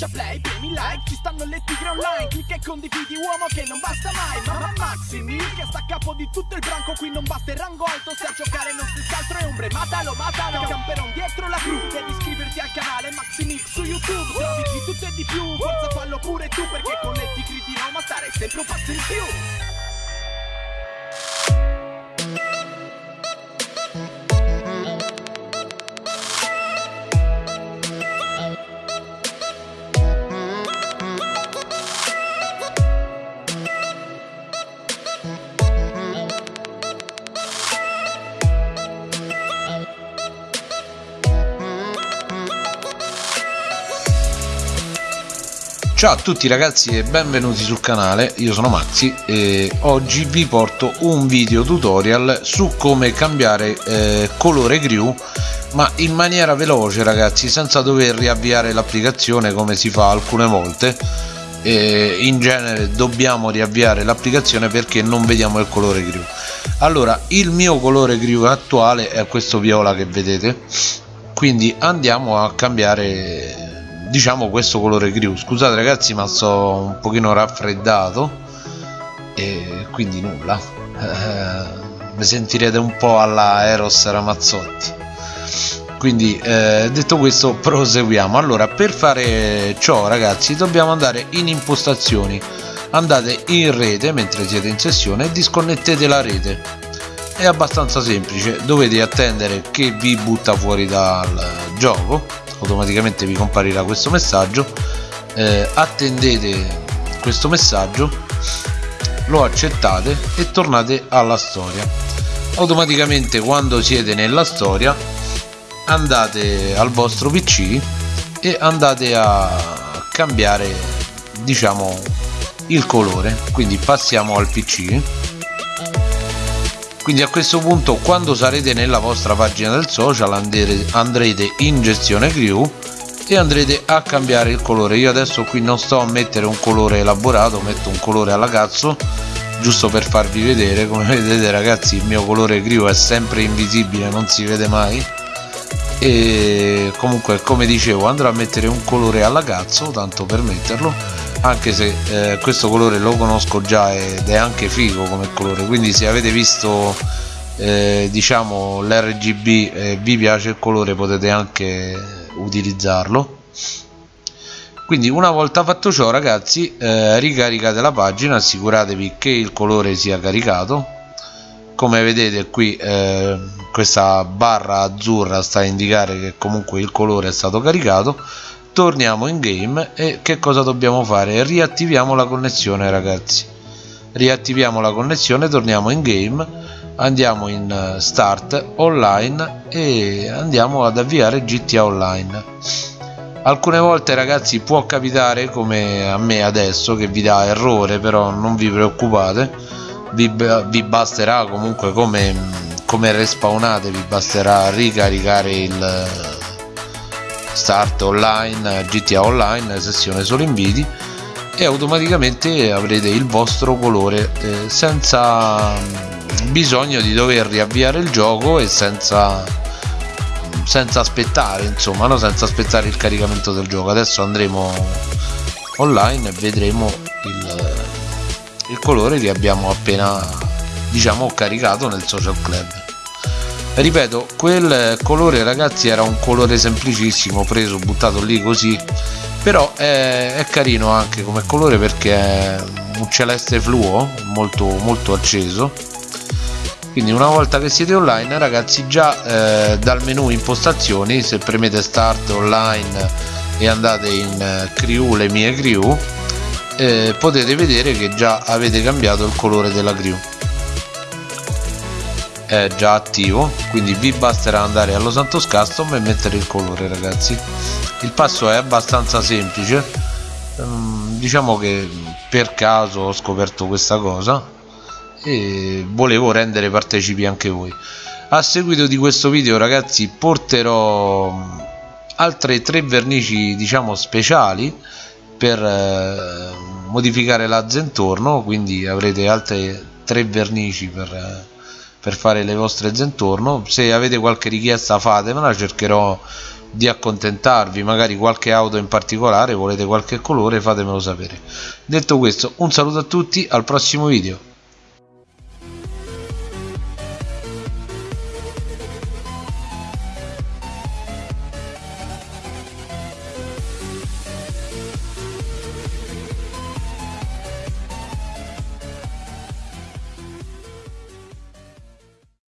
schiaccia play, premi like Ci stanno le tigre online Clicca e condividi uomo che non basta mai Mamma Maxi Mil che sta a capo di tutto il branco Qui non basta il rango alto Se a giocare non si altro è ombre Matalo, matalo Camperon dietro la cru Devi iscriverti al canale Maxi Mix su YouTube Trovi di tutto e di più Forza fallo pure tu Perché con le tigri di Roma stare sempre un passo in più Ciao a tutti ragazzi e benvenuti sul canale, io sono Maxi e oggi vi porto un video tutorial su come cambiare eh, colore grew ma in maniera veloce ragazzi senza dover riavviare l'applicazione come si fa alcune volte. E in genere dobbiamo riavviare l'applicazione perché non vediamo il colore grew allora il mio colore grew attuale è questo viola che vedete. Quindi andiamo a cambiare diciamo questo colore grew scusate ragazzi ma sto un pochino raffreddato e quindi nulla. Eh, mi sentirete un po' alla Eros Ramazzotti. Quindi eh, detto questo proseguiamo. Allora per fare ciò ragazzi dobbiamo andare in impostazioni. Andate in rete mentre siete in sessione e disconnettete la rete. È abbastanza semplice. Dovete attendere che vi butta fuori dal gioco automaticamente vi comparirà questo messaggio. Eh, attendete questo messaggio lo accettate e tornate alla storia. Automaticamente quando siete nella storia andate al vostro pc e andate a cambiare diciamo il colore. Quindi passiamo al pc quindi a questo punto quando sarete nella vostra pagina del social andrete in gestione crew e andrete a cambiare il colore. Io adesso qui non sto a mettere un colore elaborato metto un colore alla cazzo giusto per farvi vedere. Come vedete ragazzi il mio colore crew è sempre invisibile non si vede mai. E comunque come dicevo andrò a mettere un colore alla cazzo tanto per metterlo anche se eh, questo colore lo conosco già ed è anche figo come colore quindi se avete visto eh, diciamo l'RGB e vi piace il colore potete anche utilizzarlo. Quindi una volta fatto ciò ragazzi eh, ricaricate la pagina assicuratevi che il colore sia caricato. Come vedete qui eh, questa barra azzurra sta a indicare che comunque il colore è stato caricato torniamo in game e che cosa dobbiamo fare? Riattiviamo la connessione ragazzi. Riattiviamo la connessione torniamo in game andiamo in eh, start online e andiamo ad avviare GTA Online. Alcune volte ragazzi può capitare come a me adesso che vi dà errore però non vi preoccupate. Vi, vi basterà comunque come, come respawnate vi basterà ricaricare il start online GTA Online sessione solo inviti e automaticamente avrete il vostro colore eh, senza mm, bisogno di dover riavviare il gioco e senza senza aspettare insomma no? senza aspettare il caricamento del gioco adesso andremo online e vedremo il, il colore che abbiamo appena diciamo caricato nel social club ripeto quel colore ragazzi era un colore semplicissimo preso buttato lì così. Però è, è carino anche come colore perché è un celeste fluo molto molto acceso. Quindi una volta che siete online ragazzi già eh, dal menu impostazioni se premete start online e andate in eh, crew le mie crew eh, potete vedere che già avete cambiato il colore della crew è già attivo quindi vi basterà andare allo Santos Custom e mettere il colore ragazzi. Il passo è abbastanza semplice. Ehm, diciamo che per caso ho scoperto questa cosa e volevo rendere partecipi anche voi. A seguito di questo video ragazzi porterò altre tre vernici diciamo speciali per eh, modificare la zentorno quindi avrete altre tre vernici per eh, per fare le vostre zentorno se avete qualche richiesta fatemela cercherò di accontentarvi. Magari qualche auto in particolare volete qualche colore fatemelo sapere. Detto questo un saluto a tutti al prossimo video